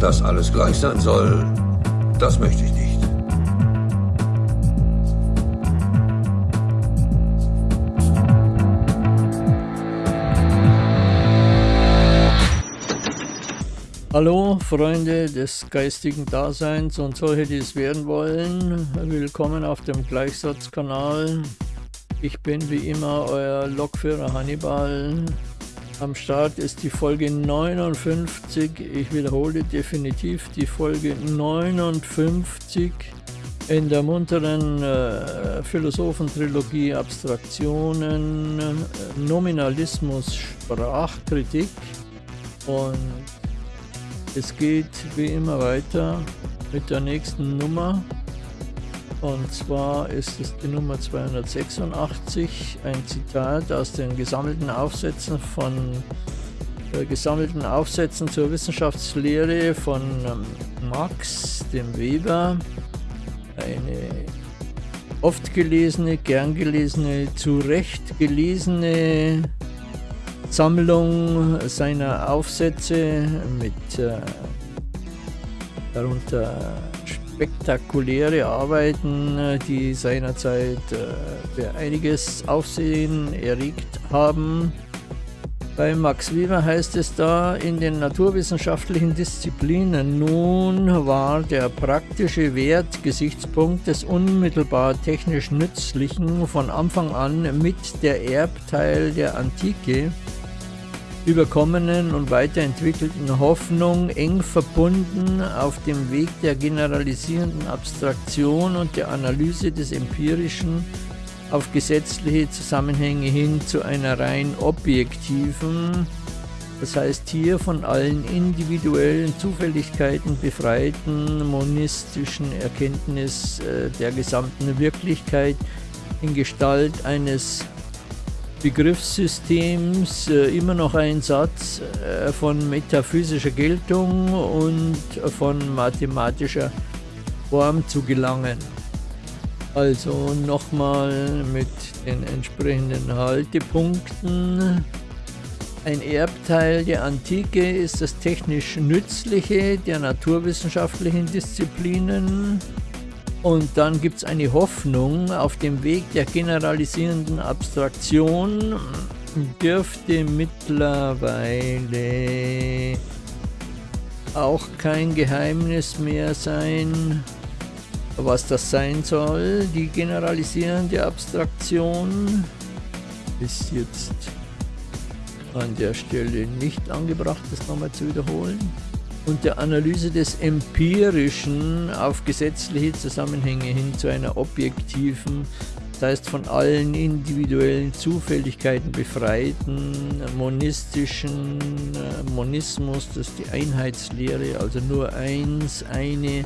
Dass alles gleich sein soll, das möchte ich nicht. Hallo Freunde des geistigen Daseins und solche, die es werden wollen. Willkommen auf dem Gleichsatzkanal. Ich bin wie immer euer Lokführer Hannibal. Am Start ist die Folge 59. Ich wiederhole definitiv die Folge 59 in der munteren äh, Philosophentrilogie Abstraktionen, Nominalismus, Sprachkritik und es geht wie immer weiter mit der nächsten Nummer. Und zwar ist es die Nummer 286, ein Zitat aus den gesammelten Aufsätzen von äh, gesammelten Aufsätzen zur Wissenschaftslehre von ähm, Max, dem Weber. Eine oft gelesene, gern gelesene, zu Recht gelesene Sammlung seiner Aufsätze mit äh, darunter spektakuläre Arbeiten, die seinerzeit äh, für einiges Aufsehen erregt haben. Bei Max Weber heißt es da, in den naturwissenschaftlichen Disziplinen nun war der praktische Wertgesichtspunkt des unmittelbar technisch Nützlichen von Anfang an mit der Erbteil der Antike überkommenen und weiterentwickelten Hoffnung eng verbunden auf dem Weg der generalisierenden Abstraktion und der Analyse des Empirischen auf gesetzliche Zusammenhänge hin zu einer rein objektiven, das heißt hier von allen individuellen Zufälligkeiten befreiten monistischen Erkenntnis äh, der gesamten Wirklichkeit in Gestalt eines Begriffssystems äh, immer noch ein Satz äh, von metaphysischer Geltung und von mathematischer Form zu gelangen. Also nochmal mit den entsprechenden Haltepunkten. Ein Erbteil der Antike ist das technisch Nützliche der naturwissenschaftlichen Disziplinen. Und dann gibt es eine Hoffnung auf dem Weg der generalisierenden Abstraktion dürfte mittlerweile auch kein Geheimnis mehr sein, was das sein soll. Die generalisierende Abstraktion ist jetzt an der Stelle nicht angebracht, das nochmal zu wiederholen und der Analyse des Empirischen auf gesetzliche Zusammenhänge hin zu einer objektiven, das heißt von allen individuellen Zufälligkeiten befreiten, monistischen äh, Monismus, das ist die Einheitslehre, also nur eins, eine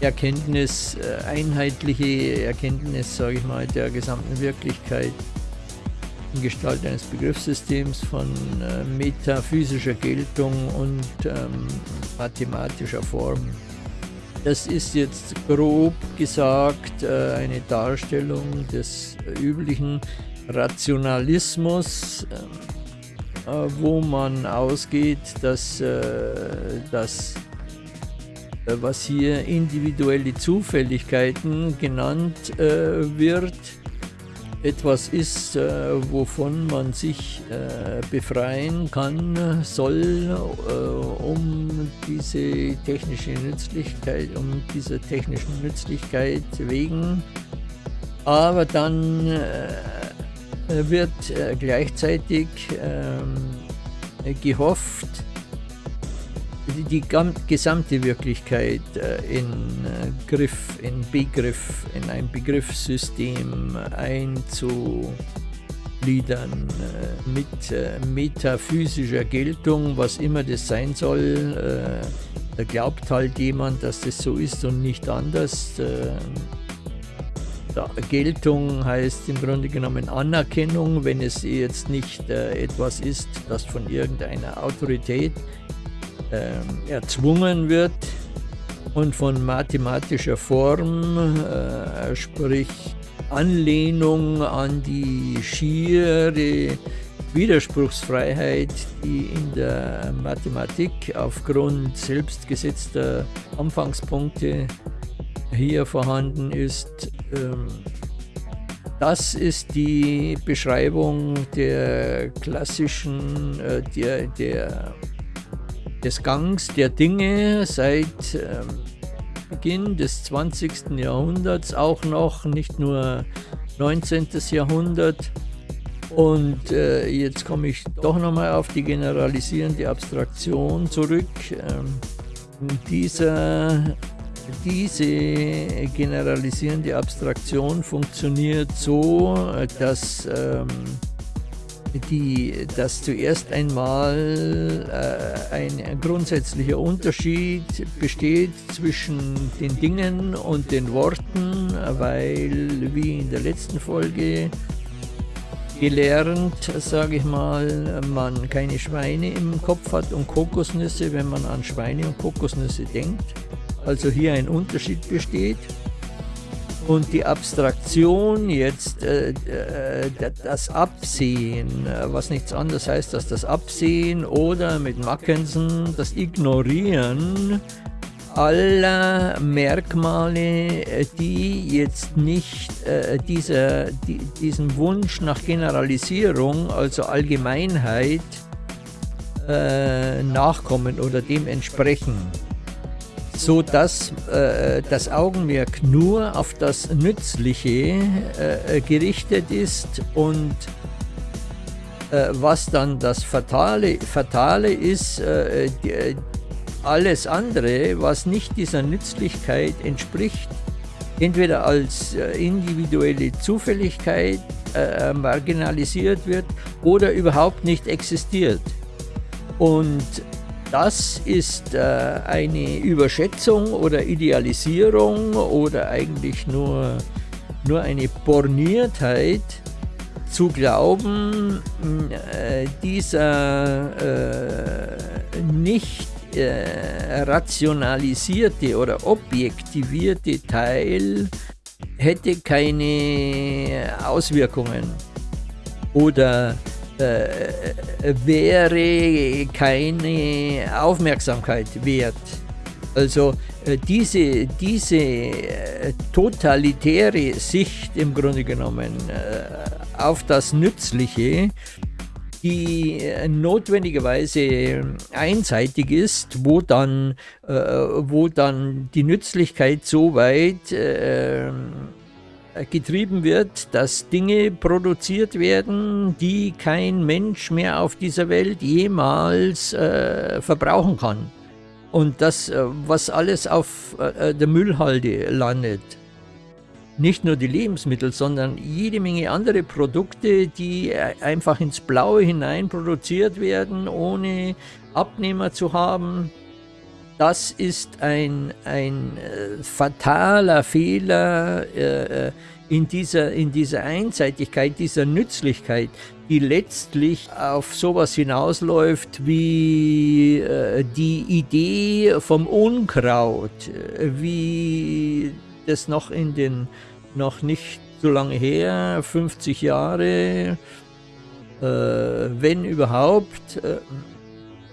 Erkenntnis, äh, einheitliche Erkenntnis, sage ich mal, der gesamten Wirklichkeit in Gestalt eines Begriffssystems von äh, metaphysischer Geltung und ähm, mathematischer Form. Das ist jetzt grob gesagt äh, eine Darstellung des üblichen Rationalismus, äh, äh wo man ausgeht, dass äh, das äh, was hier individuelle Zufälligkeiten genannt wird, etwas ist, äh, wovon man sich äh, befreien kann, soll, äh, um diese technische Nützlichkeit, um diese technischen Nützlichkeit wegen. Aber dann äh, wird äh, gleichzeitig ähm, gehofft, die gesamte Wirklichkeit äh, in äh, Griff, in Begriff, in ein Begriffssystem einzugliedern äh, mit metaphysischer Geltung, was immer das sein soll. Da glaubt halt jemand, dass das so ist und nicht anders. Geltung heißt im Grunde genommen Anerkennung, wenn es jetzt nicht etwas ist, das von irgendeiner Autorität äh, erzwungen wird und von mathematischer Form, äh, sprich Anlehnung an die schiere Widerspruchsfreiheit, die in der Mathematik aufgrund selbstgesetzter Anfangspunkte hier vorhanden ist. Ähm, das ist die Beschreibung der klassischen, äh, der, der, des Gangs der Dinge seit ähm, Beginn des 20. Jahrhunderts, auch noch nicht nur 19. Jahrhundert. Und äh, jetzt komme ich doch nochmal auf die generalisierende Abstraktion zurück. Ähm, dieser, diese generalisierende Abstraktion funktioniert so, dass, ähm, die, dass zuerst einmal äh, ein grundsätzlicher Unterschied besteht zwischen den Dingen und den Worten, weil, wie in der letzten Folge gelernt, sage ich mal, man keine Schweine im Kopf hat und Kokosnüsse, wenn man an Schweine und Kokosnüsse denkt. Also hier ein Unterschied besteht. Und die Abstraktion jetzt, äh, äh, das Absehen, was nichts anderes heißt als das Absehen oder mit Mackensen das Ignorieren aller Merkmale, die jetzt nicht äh, dieser, die, diesem Wunsch nach Generalisierung, also Allgemeinheit, äh, nachkommen oder dem entsprechen, so dass äh, das Augenmerk nur auf das Nützliche äh, gerichtet ist und äh, was dann das Fatale, Fatale ist, äh, die, alles andere, was nicht dieser Nützlichkeit entspricht, entweder als äh, individuelle Zufälligkeit äh, marginalisiert wird oder überhaupt nicht existiert. Und das ist äh, eine Überschätzung oder Idealisierung oder eigentlich nur, nur eine Borniertheit zu glauben, äh, dieser äh, nicht äh, rationalisierte oder objektivierte Teil hätte keine Auswirkungen oder äh, wäre keine Aufmerksamkeit wert. Also äh, diese, diese äh, totalitäre Sicht im Grunde genommen äh, auf das Nützliche die äh, notwendigerweise einseitig ist, wo dann, äh, wo dann die Nützlichkeit so weit äh, getrieben wird, dass Dinge produziert werden, die kein Mensch mehr auf dieser Welt jemals äh, verbrauchen kann. Und das, äh, was alles auf äh, der Müllhalde landet nicht nur die Lebensmittel, sondern jede Menge andere Produkte, die einfach ins Blaue hinein produziert werden, ohne Abnehmer zu haben. Das ist ein, ein äh, fataler Fehler äh, äh, in, dieser, in dieser Einseitigkeit, dieser Nützlichkeit, die letztlich auf sowas hinausläuft wie äh, die Idee vom Unkraut, äh, wie das noch in den noch nicht so lange her, 50 Jahre, äh, wenn überhaupt,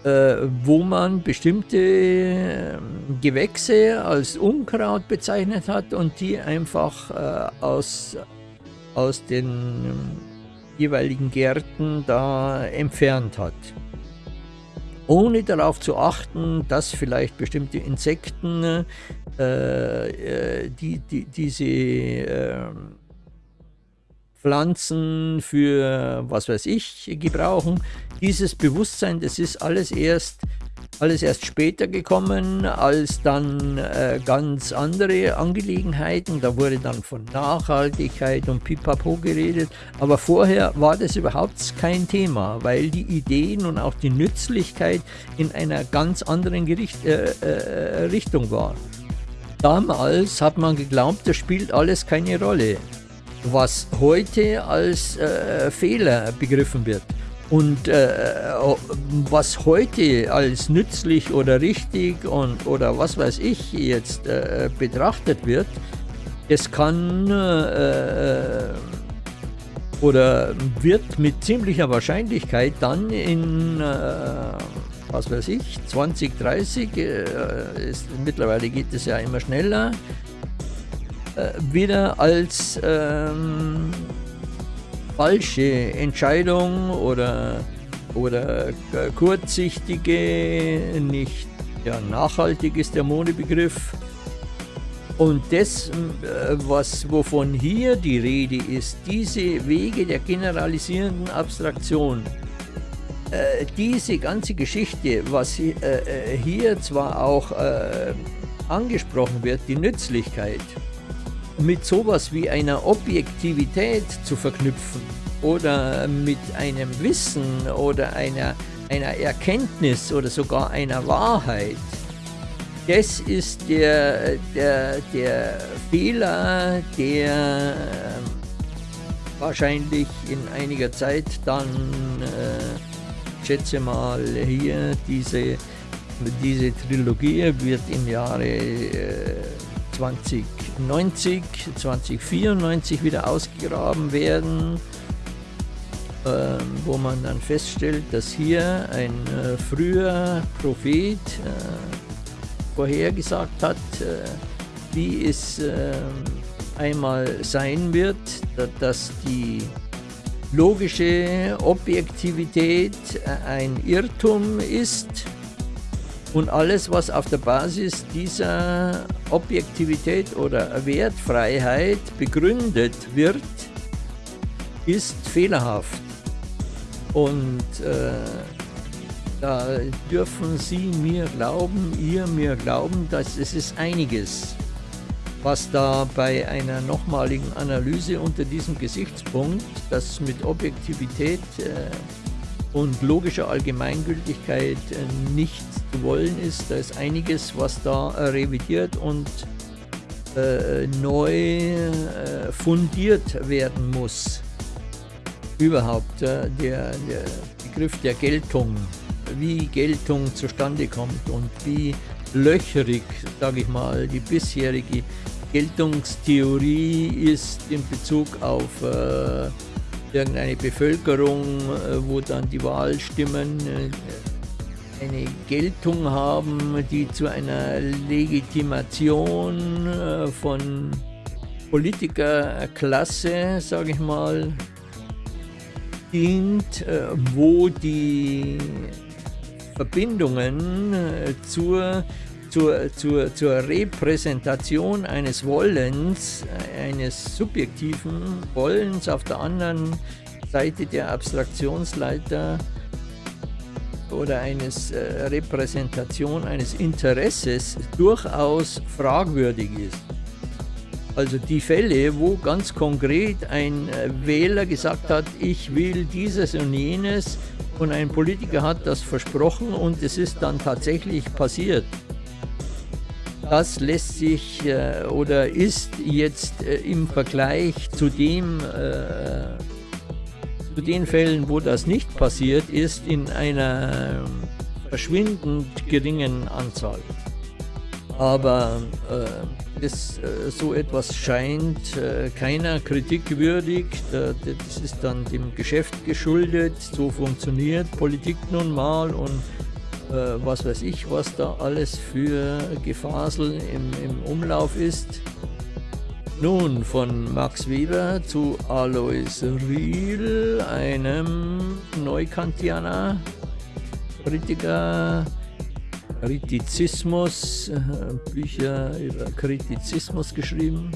äh, wo man bestimmte ähm, Gewächse als Unkraut bezeichnet hat und die einfach äh, aus, aus den ähm, jeweiligen Gärten da entfernt hat. Ohne darauf zu achten, dass vielleicht bestimmte Insekten äh, äh, die, die, diese äh, Pflanzen für was weiß ich gebrauchen. Dieses Bewusstsein, das ist alles erst alles erst später gekommen, als dann äh, ganz andere Angelegenheiten. Da wurde dann von Nachhaltigkeit und Pipapo geredet. Aber vorher war das überhaupt kein Thema, weil die Ideen und auch die Nützlichkeit in einer ganz anderen Gericht, äh, äh, Richtung war. Damals hat man geglaubt, das spielt alles keine Rolle, was heute als äh, Fehler begriffen wird. Und äh, was heute als nützlich oder richtig und oder was weiß ich jetzt äh, betrachtet wird, es kann äh, oder wird mit ziemlicher Wahrscheinlichkeit dann in, äh, was weiß ich, 2030, äh, ist, mittlerweile geht es ja immer schneller, äh, wieder als ähm, falsche Entscheidung oder, oder kurzsichtige, nicht ja, nachhaltig ist der Modebegriff. Und das, äh, was, wovon hier die Rede ist, diese Wege der generalisierenden Abstraktion, äh, diese ganze Geschichte, was äh, äh, hier zwar auch äh, angesprochen wird, die Nützlichkeit, mit sowas wie einer Objektivität zu verknüpfen oder mit einem Wissen oder einer, einer Erkenntnis oder sogar einer Wahrheit, das ist der, der, der Fehler, der ähm, wahrscheinlich in einiger Zeit dann, äh, schätze mal, hier diese, diese Trilogie wird im Jahre äh, 2090, 2094 wieder ausgegraben werden, äh, wo man dann feststellt, dass hier ein äh, früher Prophet äh, vorhergesagt hat, äh, wie es ähm, einmal sein wird, dass die logische Objektivität äh, ein Irrtum ist und alles, was auf der Basis dieser Objektivität oder Wertfreiheit begründet wird, ist fehlerhaft. Und äh, da dürfen Sie mir glauben, ihr mir glauben, dass es ist einiges, was da bei einer nochmaligen Analyse unter diesem Gesichtspunkt, das mit Objektivität äh, und logischer Allgemeingültigkeit äh, nicht zu wollen ist. Da ist einiges, was da äh, revidiert und äh, neu äh, fundiert werden muss. Überhaupt äh, der, der Begriff der Geltung, wie Geltung zustande kommt und wie löcherig, sage ich mal, die bisherige Geltungstheorie ist in Bezug auf äh, irgendeine Bevölkerung, äh, wo dann die Wahlstimmen eine Geltung haben, die zu einer Legitimation äh, von Politikerklasse, sage ich mal, dient, wo die Verbindungen zur zur, zur, zur Repräsentation eines Wollens, eines subjektiven Wollens auf der anderen Seite der Abstraktionsleiter oder eines äh, Repräsentation eines Interesses durchaus fragwürdig ist. Also die Fälle, wo ganz konkret ein äh, Wähler gesagt hat, ich will dieses und jenes und ein Politiker hat das versprochen und es ist dann tatsächlich passiert. Das lässt sich äh, oder ist jetzt äh, im Vergleich zu dem äh, zu den Fällen, wo das nicht passiert ist, in einer verschwindend geringen Anzahl. Aber äh, das, äh, so etwas scheint äh, keiner Kritik würdig. das ist dann dem Geschäft geschuldet. So funktioniert Politik nun mal und äh, was weiß ich, was da alles für Gefasel im, im Umlauf ist. Nun, von Max Weber zu Alois Riel, einem Neukantianer, Kritiker, Kritizismus, äh, Bücher über Kritizismus geschrieben.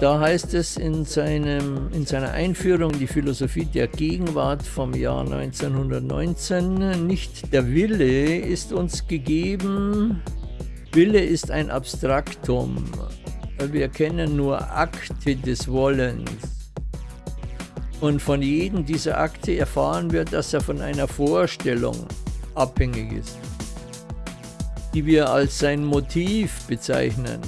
Da heißt es in, seinem, in seiner Einführung die Philosophie der Gegenwart vom Jahr 1919, nicht der Wille ist uns gegeben, Wille ist ein Abstraktum, wir kennen nur Akte des Wollens. Und von jedem dieser Akte erfahren wir, dass er von einer Vorstellung abhängig ist, die wir als sein Motiv bezeichnen.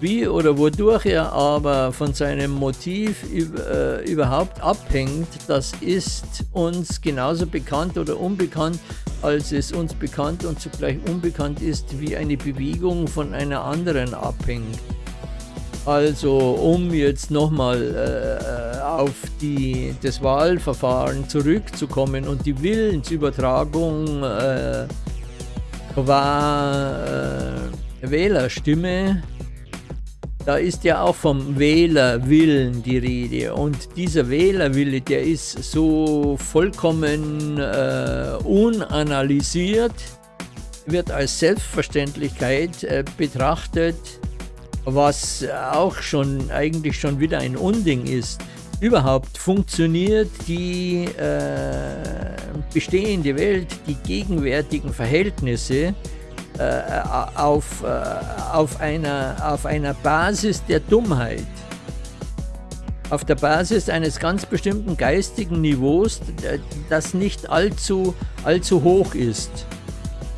Wie oder wodurch er aber von seinem Motiv äh, überhaupt abhängt, das ist uns genauso bekannt oder unbekannt, als es uns bekannt und zugleich unbekannt ist, wie eine Bewegung von einer anderen abhängt. Also um jetzt nochmal äh, auf die, das Wahlverfahren zurückzukommen und die Willensübertragung äh, qua äh, Wählerstimme, da ist ja auch vom Wählerwillen die Rede und dieser Wählerwille, der ist so vollkommen äh, unanalysiert, wird als Selbstverständlichkeit äh, betrachtet, was auch schon eigentlich schon wieder ein Unding ist. Überhaupt funktioniert die äh, bestehende Welt, die gegenwärtigen Verhältnisse auf, äh, auf, einer, auf einer Basis der Dummheit. Auf der Basis eines ganz bestimmten geistigen Niveaus, das nicht allzu, allzu hoch ist.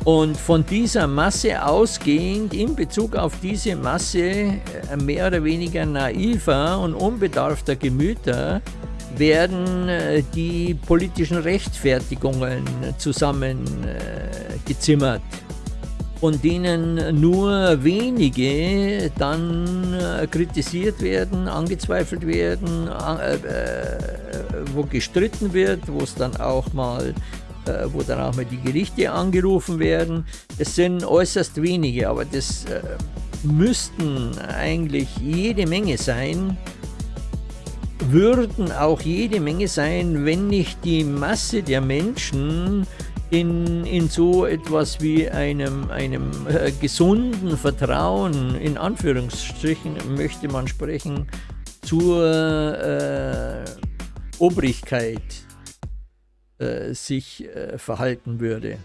Und von dieser Masse ausgehend, in Bezug auf diese Masse äh, mehr oder weniger naiver und unbedarfter Gemüter, werden äh, die politischen Rechtfertigungen zusammengezimmert, von denen nur wenige dann äh, kritisiert werden, angezweifelt werden, wo gestritten wird, wo es dann auch mal äh, wo dann auch mal die Gerichte angerufen werden. Es sind äußerst wenige, aber das äh, müssten eigentlich jede Menge sein, würden auch jede Menge sein, wenn nicht die Masse der Menschen in, in so etwas wie einem, einem äh, gesunden Vertrauen, in Anführungsstrichen möchte man sprechen, zur äh, Obrigkeit äh, sich äh, verhalten würde.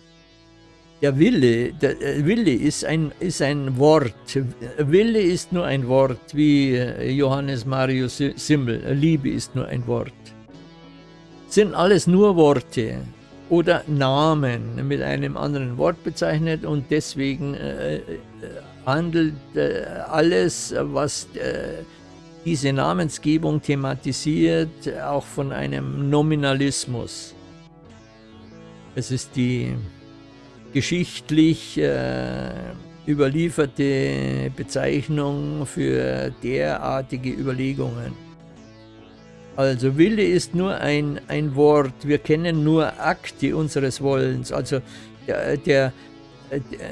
Der Wille, der äh, Wille ist ein, ist ein Wort. Wille ist nur ein Wort, wie äh, Johannes Marius Simmel. Liebe ist nur ein Wort. Sind alles nur Worte oder Namen mit einem anderen Wort bezeichnet und deswegen äh, handelt äh, alles, was diese Namensgebung thematisiert, auch von einem Nominalismus. Es ist die geschichtlich äh, überlieferte Bezeichnung für derartige Überlegungen. Also Wille ist nur ein, ein Wort, wir kennen nur Akte unseres Wollens. Also der, der, der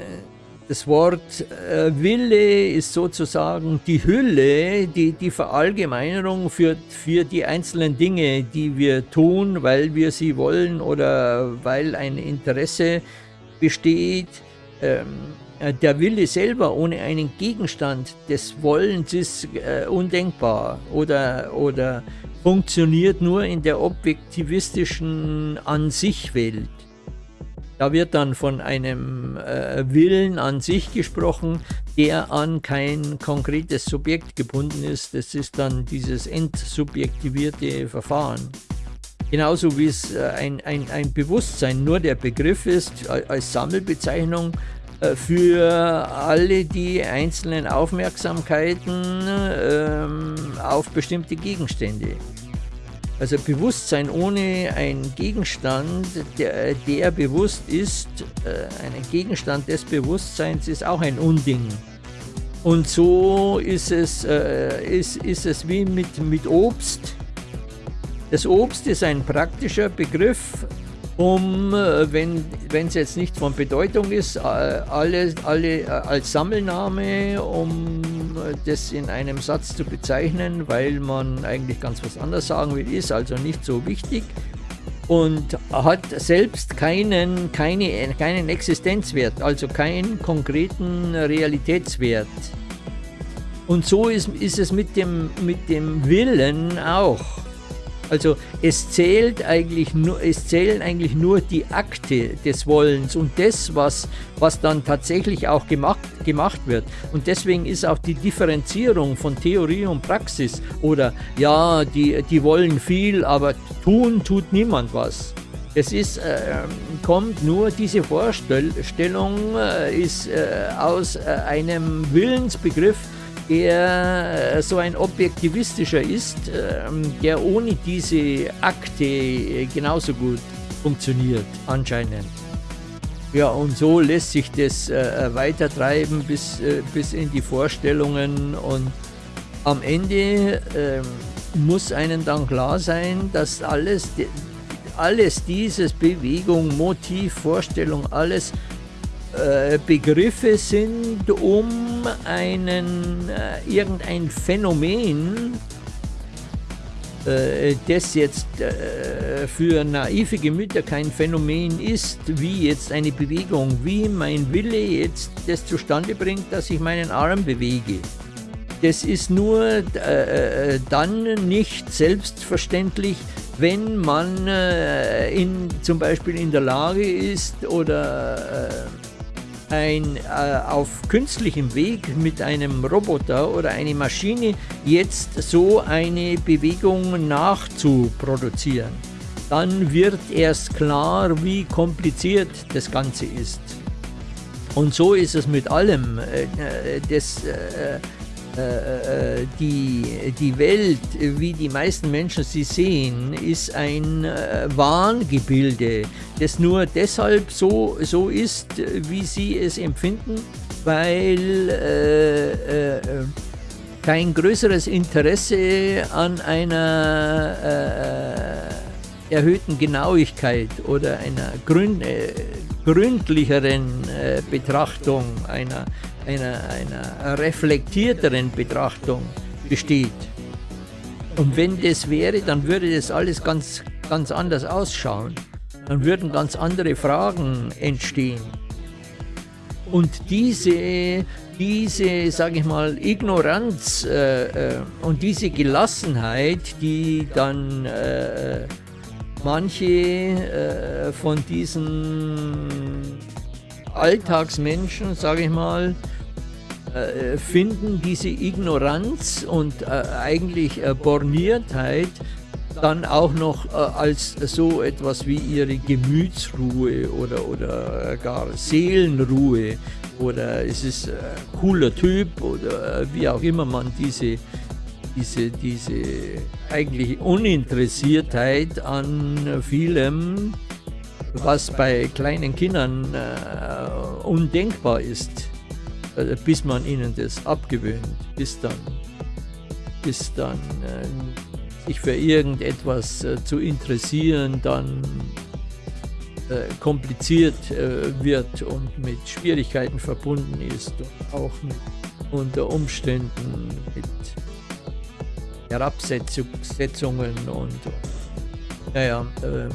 das Wort äh, Wille ist sozusagen die Hülle, die, die Verallgemeinerung für, für die einzelnen Dinge, die wir tun, weil wir sie wollen oder weil ein Interesse besteht. Ähm, äh, der Wille selber ohne einen Gegenstand des Wollens ist äh, undenkbar oder, oder funktioniert nur in der objektivistischen An-sich-Welt. Da wird dann von einem äh, Willen an sich gesprochen, der an kein konkretes Subjekt gebunden ist. Das ist dann dieses entsubjektivierte Verfahren. Genauso wie es äh, ein, ein, ein Bewusstsein nur der Begriff ist als Sammelbezeichnung für alle die einzelnen Aufmerksamkeiten ähm, auf bestimmte Gegenstände. Also Bewusstsein ohne einen Gegenstand, der, der bewusst ist, äh, ein Gegenstand des Bewusstseins ist auch ein Unding. Und so ist es, äh, ist, ist es wie mit, mit Obst. Das Obst ist ein praktischer Begriff, um, äh, wenn es jetzt nicht von Bedeutung ist, alle, alle als Sammelname, um das in einem Satz zu bezeichnen, weil man eigentlich ganz was anderes sagen will, ist also nicht so wichtig und hat selbst keinen, keine, keinen Existenzwert, also keinen konkreten Realitätswert. Und so ist, ist es mit dem, mit dem Willen auch. Also es zählt eigentlich nur, es zählen eigentlich nur die Akte des Wollens und das, was, was dann tatsächlich auch gemacht, gemacht wird. Und deswegen ist auch die Differenzierung von Theorie und Praxis oder ja, die, die wollen viel, aber tun tut niemand was. Es ist, äh, kommt nur, diese Vorstellung äh, ist äh, aus äh, einem Willensbegriff, der äh, so ein objektivistischer ist, ähm, der ohne diese Akte äh, genauso gut funktioniert, anscheinend. Ja, und so lässt sich das äh, weitertreiben bis, bis in die Vorstellungen und am Ende äh, muss einem dann klar sein, dass alles, alles dieses Bewegung, Motiv, Vorstellung, alles äh, Begriffe sind, um einen, äh, irgendein Phänomen, äh, das jetzt äh, für naive Gemüter kein Phänomen ist, wie jetzt eine Bewegung, wie mein Wille jetzt das zustande bringt, dass ich meinen Arm bewege. Das ist nur äh, dann nicht selbstverständlich, wenn man äh, in, zum Beispiel in der Lage ist oder äh, ein, äh, auf künstlichem Weg mit einem Roboter oder einer Maschine jetzt so eine Bewegung nachzuproduzieren. Dann wird erst klar, wie kompliziert das Ganze ist. Und so ist es mit allem. Äh, äh, das, äh, die, die Welt, wie die meisten Menschen sie sehen, ist ein äh, Wahngebilde, das nur deshalb so, so ist, wie sie es empfinden, weil äh, äh, kein größeres Interesse an einer äh, erhöhten Genauigkeit oder einer gründ, gründlicheren Betrachtung, einer einer, einer reflektierteren Betrachtung besteht. Und wenn das wäre, dann würde das alles ganz, ganz anders ausschauen. Dann würden ganz andere Fragen entstehen. Und diese, diese sage ich mal, Ignoranz äh, äh, und diese Gelassenheit, die dann äh, manche äh, von diesen Alltagsmenschen, sage ich mal, äh, finden diese Ignoranz und äh, eigentlich äh, Borniertheit dann auch noch äh, als so etwas wie ihre Gemütsruhe oder, oder gar Seelenruhe oder es ist ein cooler Typ oder wie auch immer man diese, diese, diese eigentlich Uninteressiertheit an vielem was bei kleinen Kindern äh, undenkbar ist, äh, bis man ihnen das abgewöhnt, bis dann, bis dann äh, sich für irgendetwas äh, zu interessieren, dann äh, kompliziert äh, wird und mit Schwierigkeiten verbunden ist und auch mit, unter Umständen mit Herabsetzungen und naja, ähm,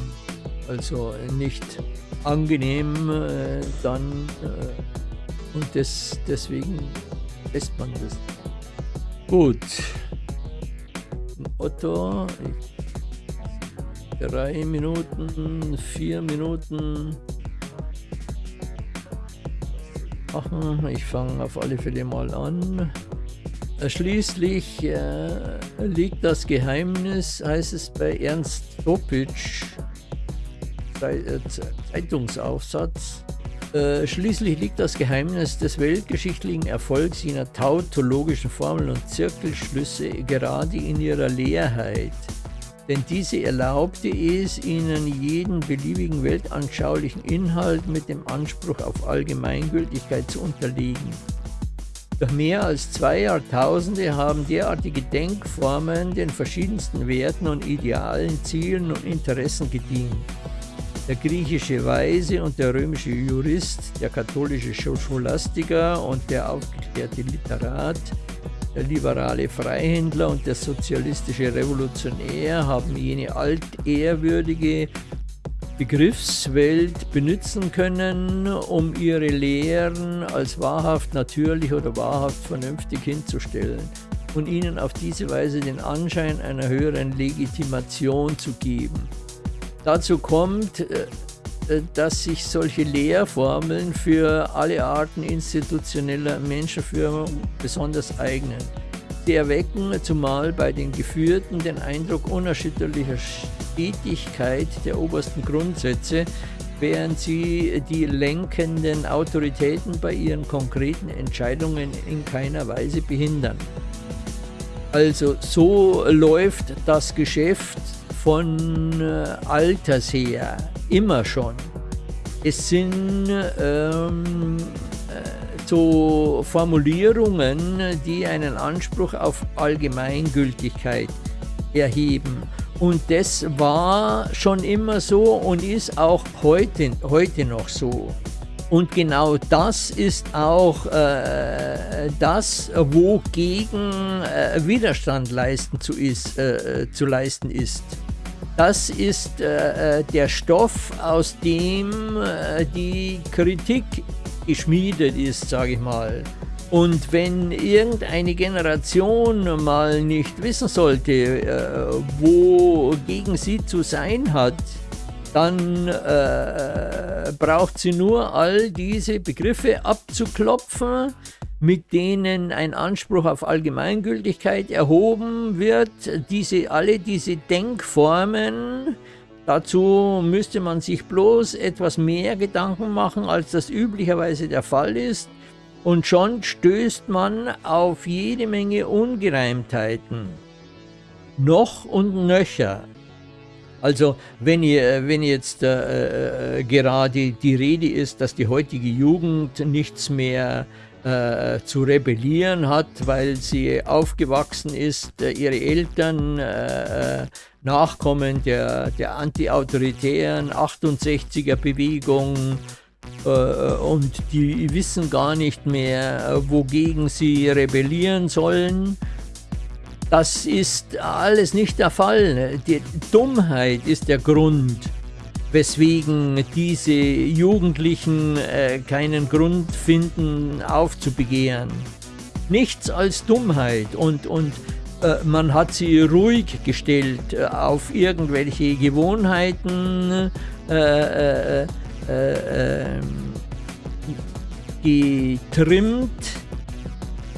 also nicht angenehm äh, dann äh, und das, deswegen lässt man das. Gut. Otto, drei Minuten, vier Minuten. Machen. Ich fange auf alle Fälle mal an. Schließlich äh, liegt das Geheimnis, heißt es bei Ernst Topitsch, äh, Zeitungsaufsatz. Äh, schließlich liegt das Geheimnis des weltgeschichtlichen Erfolgs jener tautologischen Formeln und Zirkelschlüsse gerade in ihrer Leerheit. Denn diese erlaubte es, ihnen jeden beliebigen weltanschaulichen Inhalt mit dem Anspruch auf Allgemeingültigkeit zu unterlegen. Durch mehr als zwei Jahrtausende haben derartige Denkformen den verschiedensten Werten und idealen Zielen und Interessen gedient der griechische Weise und der römische Jurist, der katholische Scholastiker und der aufgeklärte Literat, der liberale Freihändler und der sozialistische Revolutionär haben jene altehrwürdige Begriffswelt benutzen können, um ihre Lehren als wahrhaft natürlich oder wahrhaft vernünftig hinzustellen und ihnen auf diese Weise den Anschein einer höheren Legitimation zu geben. Dazu kommt, äh, äh, dass sich solche Lehrformeln für alle Arten institutioneller Menschenführung besonders eignen. Sie erwecken zumal bei den Geführten den Eindruck unerschütterlicher Stetigkeit der obersten Grundsätze, während sie die lenkenden Autoritäten bei ihren konkreten Entscheidungen in keiner Weise behindern. Also so läuft das Geschäft von äh, Alters her, immer schon. Es sind ähm, äh, so Formulierungen, die einen Anspruch auf Allgemeingültigkeit erheben. Und das war schon immer so und ist auch heute, heute noch so. Und genau das ist auch äh, das, wogegen äh, Widerstand leisten zu, ist, äh, zu leisten ist. Das ist äh, äh, der Stoff, aus dem äh, die Kritik geschmiedet ist, sage ich mal. Und wenn irgendeine Generation mal nicht wissen sollte, äh, wogegen sie zu sein hat, dann äh, braucht sie nur all diese Begriffe abzuklopfen, mit denen ein Anspruch auf Allgemeingültigkeit erhoben wird. Diese, alle diese Denkformen, dazu müsste man sich bloß etwas mehr Gedanken machen, als das üblicherweise der Fall ist. Und schon stößt man auf jede Menge Ungereimtheiten. Noch und nöcher. Also wenn, ihr, wenn jetzt äh, äh, gerade die Rede ist, dass die heutige Jugend nichts mehr äh, zu rebellieren hat, weil sie aufgewachsen ist, äh, ihre Eltern äh, äh, Nachkommen der, der antiautoritären 68er Bewegung und die wissen gar nicht mehr, wogegen sie rebellieren sollen das ist alles nicht der Fall. Die Dummheit ist der Grund, weswegen diese Jugendlichen äh, keinen Grund finden, aufzubegehren. Nichts als Dummheit und, und äh, man hat sie ruhig gestellt äh, auf irgendwelche Gewohnheiten, äh, äh, äh, ähm, getrimmt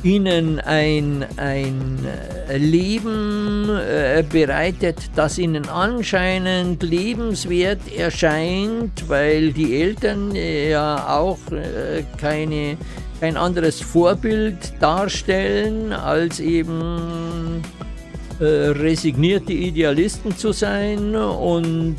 ihnen ein, ein äh, Leben äh, bereitet, das ihnen anscheinend lebenswert erscheint, weil die Eltern ja auch äh, keine, kein anderes Vorbild darstellen, als eben äh, resignierte Idealisten zu sein und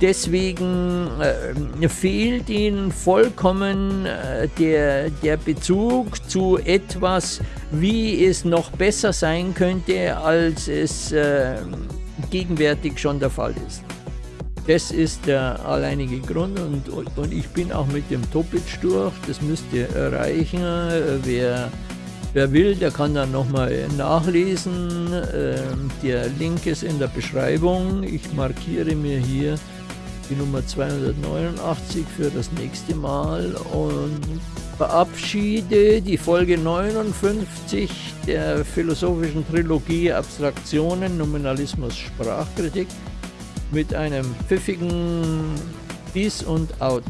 Deswegen äh, fehlt ihnen vollkommen äh, der, der Bezug zu etwas, wie es noch besser sein könnte, als es äh, gegenwärtig schon der Fall ist. Das ist der alleinige Grund und, und ich bin auch mit dem Topitsch durch, das müsst ihr erreichen. Wer Wer will, der kann dann nochmal nachlesen. Ähm, der Link ist in der Beschreibung. Ich markiere mir hier die Nummer 289 für das nächste Mal und verabschiede die Folge 59 der philosophischen Trilogie Abstraktionen, Nominalismus, Sprachkritik mit einem pfiffigen Peace und Out.